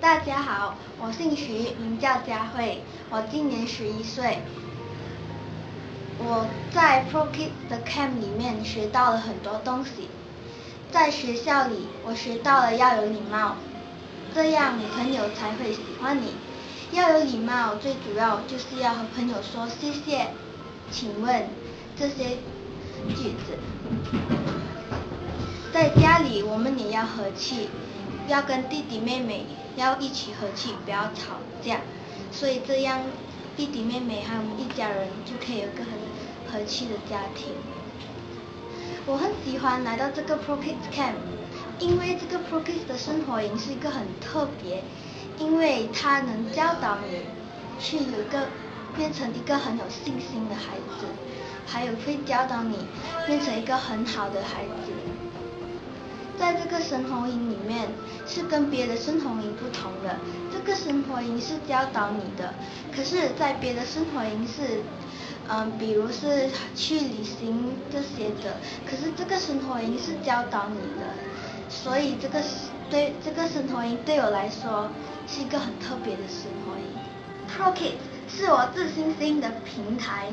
大家好，我姓徐，名叫佳慧，我今年十一岁。我在 Pro Kids 的 Camp 里面学到了很多东西。在学校里，我学到了要有礼貌，这样朋友才会喜欢你。要有礼貌，最主要就是要和朋友说谢谢、请问这些句子。在家里，我们也要和气。要跟弟弟妹妹要一起和气，不要吵架，所以这样弟弟妹妹还有我们一家人就可以有个很和气的家庭。我很喜欢来到这个 Pro Kids Camp，因为这个 Pro Kids 的生活营是一个很特别，因为它能教导你去有一个变成一个很有信心的孩子，还有会教导你变成一个很好的孩子。在这个生活营里面是跟别的生活营不同的，这个生活营是教导你的，可是，在别的生活营是，嗯，比如是去旅行这些的，可是这个生活营是教导你的，所以这个对这个生活营对我来说是一个很特别的生活营。Pro Kids 是我自信心的平台。